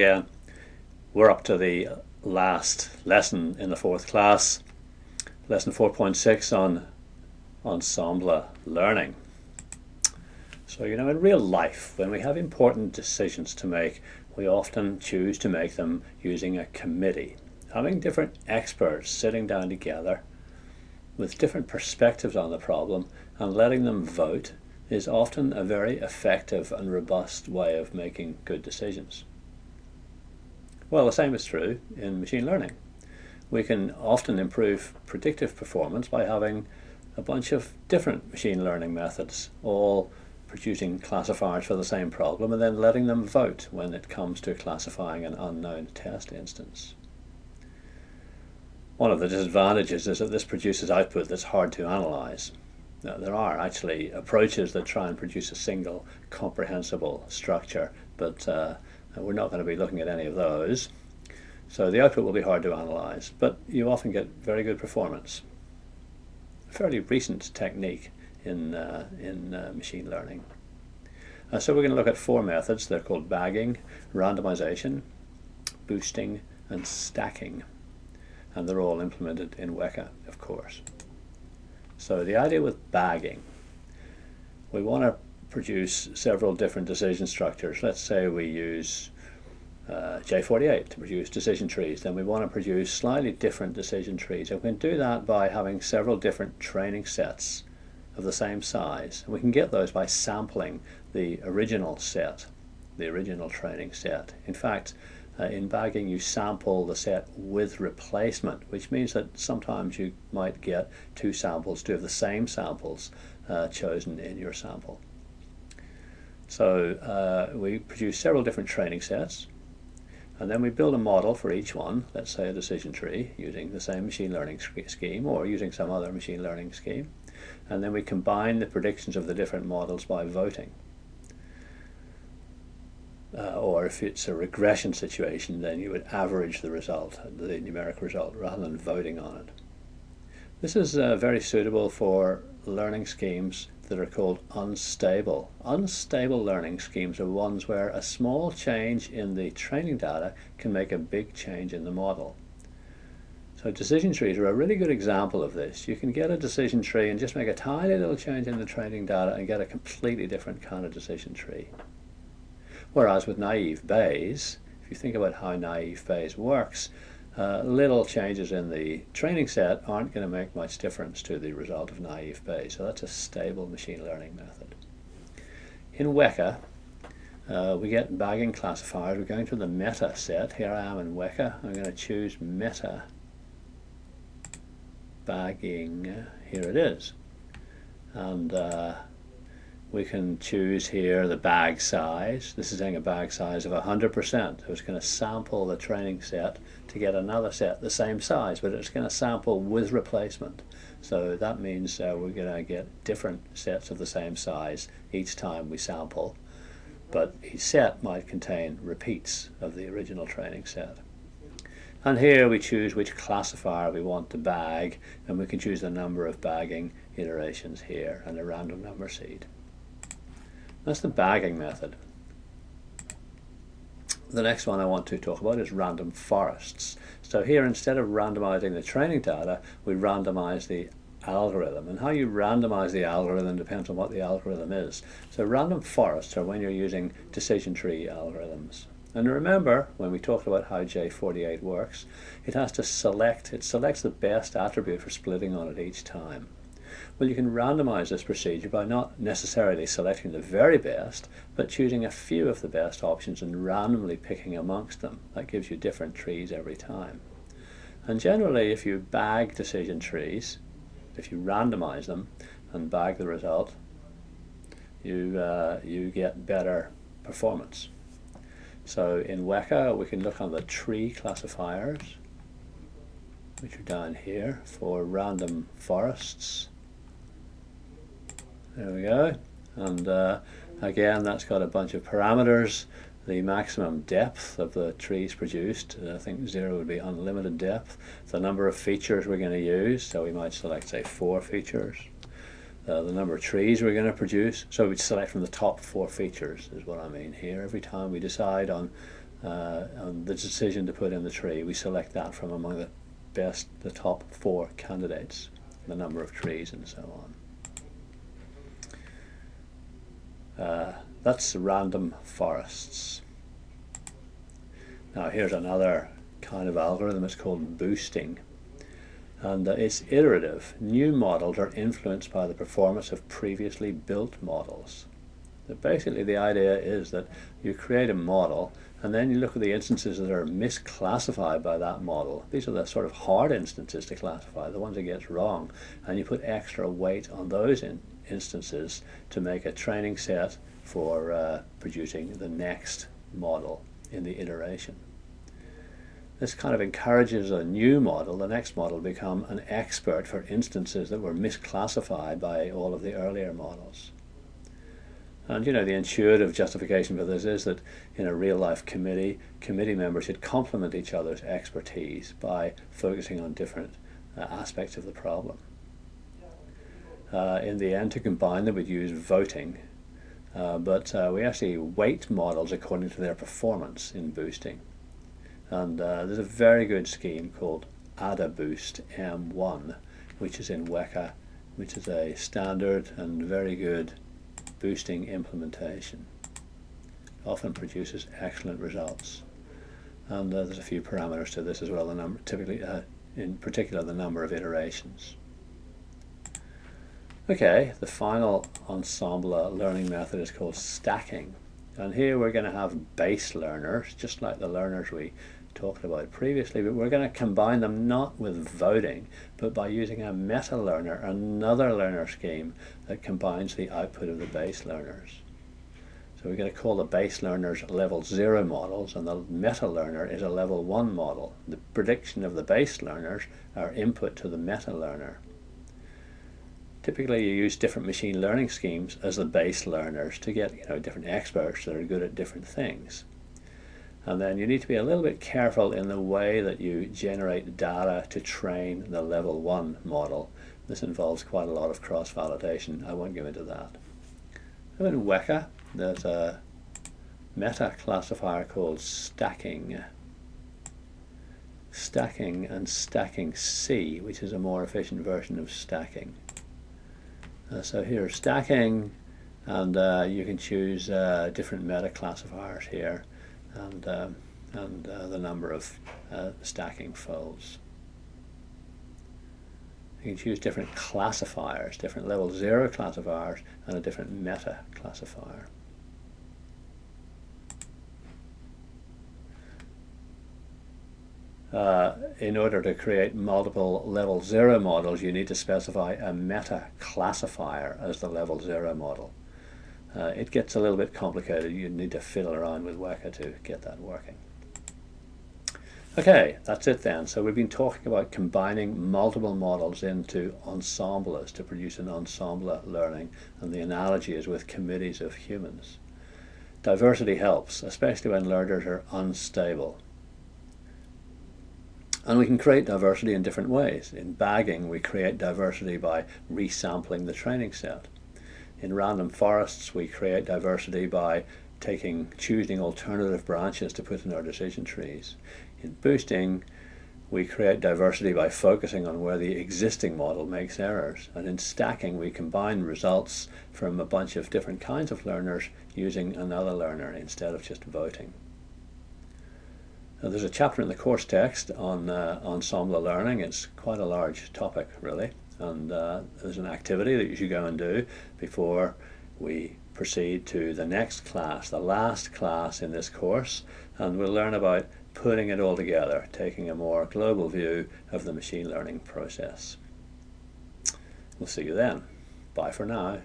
Again. We're up to the last lesson in the fourth class, lesson 4.6 on ensemble learning. So, you know, in real life, when we have important decisions to make, we often choose to make them using a committee. Having different experts sitting down together with different perspectives on the problem and letting them vote is often a very effective and robust way of making good decisions. Well, the same is true in machine learning. We can often improve predictive performance by having a bunch of different machine learning methods, all producing classifiers for the same problem and then letting them vote when it comes to classifying an unknown test instance. One of the disadvantages is that this produces output that's hard to analyze. Now, there are actually approaches that try and produce a single comprehensible structure, but uh, and we're not going to be looking at any of those. So the output will be hard to analyze, but you often get very good performance. A fairly recent technique in, uh, in uh, machine learning. Uh, so we're going to look at four methods. They're called bagging, randomization, boosting, and stacking. And they're all implemented in Weka, of course. So the idea with bagging, we want to produce several different decision structures. Let's say we use uh, J48 to produce decision trees, then we want to produce slightly different decision trees. And we can do that by having several different training sets of the same size. And we can get those by sampling the original set, the original training set. In fact, uh, in bagging you sample the set with replacement, which means that sometimes you might get two samples, two of the same samples uh, chosen in your sample. So uh, we produce several different training sets and then we build a model for each one, let's say a decision tree, using the same machine learning scheme or using some other machine learning scheme. And then we combine the predictions of the different models by voting. Uh, or if it's a regression situation, then you would average the result, the numeric result, rather than voting on it. This is uh, very suitable for learning schemes that are called unstable. Unstable learning schemes are ones where a small change in the training data can make a big change in the model. So decision trees are a really good example of this. You can get a decision tree and just make a tiny little change in the training data and get a completely different kind of decision tree. Whereas with naive Bayes, if you think about how naive Bayes works, uh, little changes in the training set aren't going to make much difference to the result of naive Bayes. So that's a stable machine learning method. In Weka, uh, we get bagging classifiers. We're going to the meta set. Here I am in Weka. I'm going to choose meta bagging. Here it is. And uh, we can choose here the bag size. This is saying a bag size of 100%. So it's going to sample the training set to get another set the same size, but it's going to sample with replacement. So that means uh, we're going to get different sets of the same size each time we sample. But each set might contain repeats of the original training set. And here we choose which classifier we want to bag, and we can choose the number of bagging iterations here and a random number seed. That's the bagging method. The next one I want to talk about is random forests. So here instead of randomizing the training data, we randomize the algorithm. And how you randomize the algorithm depends on what the algorithm is. So random forests are when you're using decision tree algorithms. And remember, when we talked about how J48 works, it has to select, it selects the best attribute for splitting on it each time. Well, you can randomize this procedure by not necessarily selecting the very best, but choosing a few of the best options and randomly picking amongst them. That gives you different trees every time. And generally, if you bag decision trees, if you randomize them and bag the result, you, uh, you get better performance. So in Weka, we can look on the tree classifiers, which are down here for random forests. There we go. And uh, again, that's got a bunch of parameters. The maximum depth of the trees produced, I think zero would be unlimited depth. The number of features we're going to use, so we might select, say, four features. Uh, the number of trees we're going to produce, so we'd select from the top four features, is what I mean here. Every time we decide on uh, on the decision to put in the tree, we select that from among the best, the top four candidates, the number of trees and so on. Uh, that's random forests. Now here's another kind of algorithm, it's called boosting. And uh, it's iterative. New models are influenced by the performance of previously built models. So basically the idea is that you create a model and then you look at the instances that are misclassified by that model. These are the sort of hard instances to classify, the ones it gets wrong. And you put extra weight on those in instances to make a training set for uh, producing the next model in the iteration. This kind of encourages a new model, the next model, to become an expert for instances that were misclassified by all of the earlier models. And you know, the intuitive justification for this is that in a real life committee, committee members should complement each other's expertise by focusing on different uh, aspects of the problem. Uh, in the end, to combine them, we'd use voting, uh, but uh, we actually weight models according to their performance in boosting. And uh, there's a very good scheme called AdaBoost M1, which is in Weka, which is a standard and very good boosting implementation. Often produces excellent results. And uh, there's a few parameters to this as well, the number, typically, uh, in particular, the number of iterations. Okay, the final ensemble uh, learning method is called stacking. And here we're going to have base learners, just like the learners we talked about previously, but we're going to combine them not with voting, but by using a meta learner, another learner scheme that combines the output of the base learners. So we're going to call the base learners level 0 models and the meta learner is a level 1 model. The prediction of the base learners are input to the meta learner. Typically you use different machine learning schemes as the base learners to get you know, different experts that are good at different things. And then you need to be a little bit careful in the way that you generate data to train the level 1 model. This involves quite a lot of cross-validation. I won't go into that. So in Weka, there's a meta classifier called stacking. Stacking and stacking C, which is a more efficient version of stacking. Uh, so here's stacking, and uh, you can choose uh, different meta classifiers here and, uh, and uh, the number of uh, stacking folds. You can choose different classifiers, different level 0 classifiers and a different meta classifier. Uh, in order to create multiple level 0 models, you need to specify a meta classifier as the level 0 model. Uh, it gets a little bit complicated. You need to fiddle around with Weka to get that working. Okay, that's it then. So we've been talking about combining multiple models into ensembles to produce an ensemble learning, and the analogy is with committees of humans. Diversity helps, especially when learners are unstable. And we can create diversity in different ways. In bagging, we create diversity by resampling the training set. In random forests, we create diversity by taking, choosing alternative branches to put in our decision trees. In boosting, we create diversity by focusing on where the existing model makes errors. And in stacking, we combine results from a bunch of different kinds of learners using another learner instead of just voting. Now, there's a chapter in the course text on uh, ensemble learning. It's quite a large topic, really and uh, there's an activity that you should go and do before we proceed to the next class, the last class in this course, and we'll learn about putting it all together, taking a more global view of the machine learning process. We'll see you then. Bye for now.